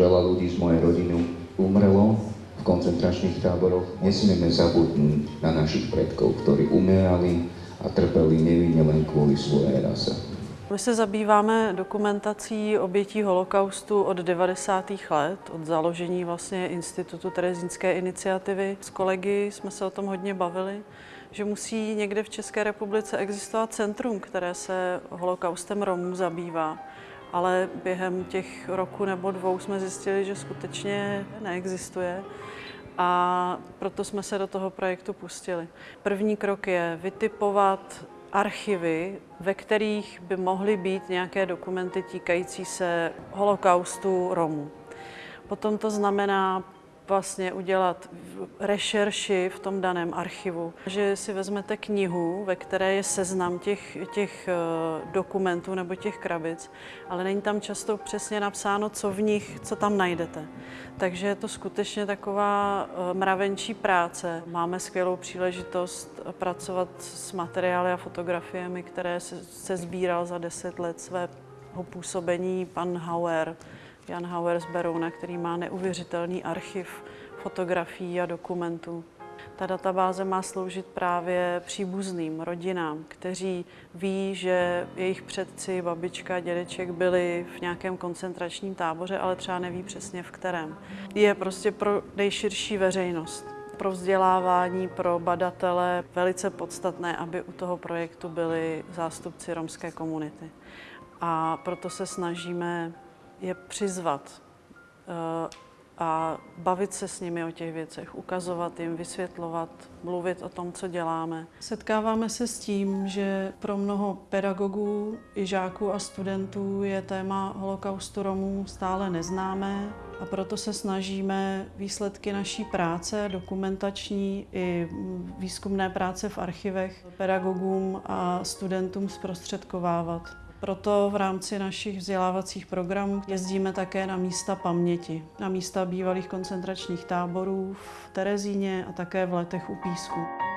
Veľa ľudí z mojej rodiny umrelo v koncentračných táboroch. Nesmieme zabudnúť na našich predkov, ktorí umierali a trpeli nevinne len kvôli svojej rase. My se zabýváme dokumentací obětí holokaustu od 90. let, od založení vlastně Institutu Terezínské iniciativy. S kolegy jsme se o tom hodně bavili, že musí někde v České republice existovat centrum, které se holokaustem Romů zabývá. Ale během těch roku nebo dvou jsme zjistili, že skutečně neexistuje a proto jsme se do toho projektu pustili. První krok je vytipovat archivy, ve kterých by mohly být nějaké dokumenty týkající se holokaustu Romů. Potom to znamená vlastně udělat rešerši v tom daném archivu, že si vezmete knihu, ve které je seznam těch, těch eh, dokumentů nebo těch krabic, ale není tam často přesně napsáno, co v nich, co tam najdete. Takže je to skutečně taková eh, mravenčí práce. Máme skvělou příležitost pracovat s materiály a fotografiemi, které se, se sbíral za deset let svého působení pan Hauer, Jan Hauer z Berouna, který má neuvěřitelný archiv fotografií a dokumentů. Ta databáze má sloužit právě příbuzným rodinám, kteří ví, že jejich předci, babička, dědeček byli v nějakém koncentračním táboře, ale třeba neví přesně v kterém. Je prostě pro nejširší veřejnost pro vzdělávání, pro badatele velice podstatné, aby u toho projektu byli zástupci romské komunity. A proto se snažíme je přizvat eh, a bavit se s nimi o těch věcech, ukazovat jim, vysvětlovat, mluvit o tom, co děláme. Setkáváme se s tím, že pro mnoho pedagogů i žáků a studentů je téma holokaustu Romů stále neznámé a proto se snažíme výsledky naší práce, dokumentační i výzkumné práce v archivech pedagogům a studentům zprostředkovávat. Proto v rámci našich vzdělávacích programů jezdíme také na místa paměti, na místa bývalých koncentračních táborů v Terezíně a také v Letech u Písku.